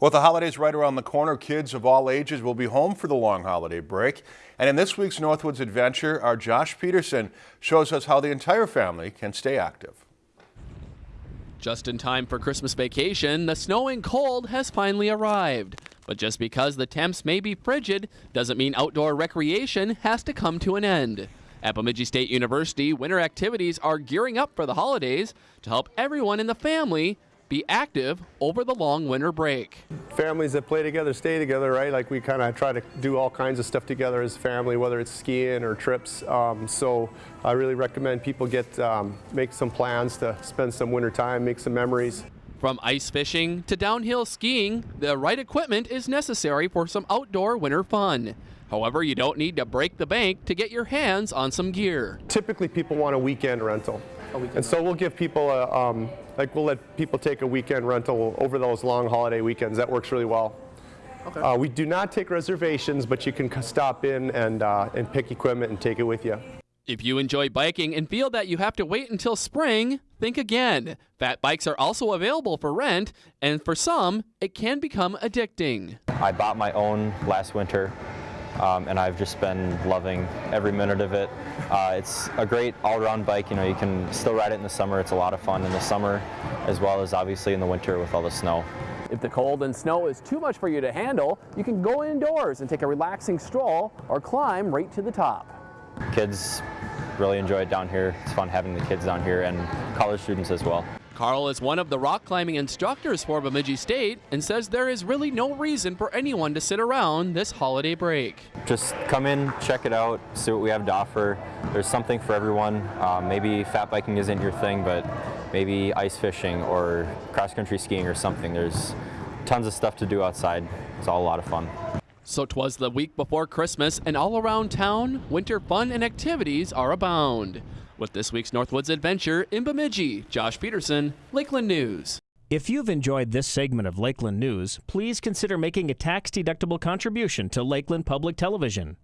With the holidays right around the corner, kids of all ages will be home for the long holiday break. And in this week's Northwoods Adventure, our Josh Peterson shows us how the entire family can stay active. Just in time for Christmas vacation, the snowing cold has finally arrived. But just because the temps may be frigid doesn't mean outdoor recreation has to come to an end. At Bemidji State University, winter activities are gearing up for the holidays to help everyone in the family be active over the long winter break. Families that play together stay together, right? Like we kind of try to do all kinds of stuff together as a family, whether it's skiing or trips. Um, so I really recommend people get um, make some plans to spend some winter time, make some memories. From ice fishing to downhill skiing, the right equipment is necessary for some outdoor winter fun. However, you don't need to break the bank to get your hands on some gear. Typically, people want a weekend rental. A weekend and so we'll give people a, um, like we'll let people take a weekend rental over those long holiday weekends. That works really well. Okay. Uh, we do not take reservations, but you can stop in and, uh, and pick equipment and take it with you. If you enjoy biking and feel that you have to wait until spring, think again. Fat bikes are also available for rent, and for some, it can become addicting. I bought my own last winter um, and I've just been loving every minute of it. Uh, it's a great all-around bike. You know, you can still ride it in the summer. It's a lot of fun in the summer, as well as obviously in the winter with all the snow. If the cold and snow is too much for you to handle, you can go indoors and take a relaxing stroll or climb right to the top. Kids really enjoy it down here. It's fun having the kids down here and college students as well. Carl is one of the rock climbing instructors for Bemidji State and says there is really no reason for anyone to sit around this holiday break. Just come in, check it out, see what we have to offer. There's something for everyone. Uh, maybe fat biking isn't your thing, but maybe ice fishing or cross-country skiing or something. There's tons of stuff to do outside. It's all a lot of fun. So twas the week before Christmas, and all around town, winter fun and activities are abound. With this week's Northwoods Adventure in Bemidji, Josh Peterson, Lakeland News. If you've enjoyed this segment of Lakeland News, please consider making a tax-deductible contribution to Lakeland Public Television.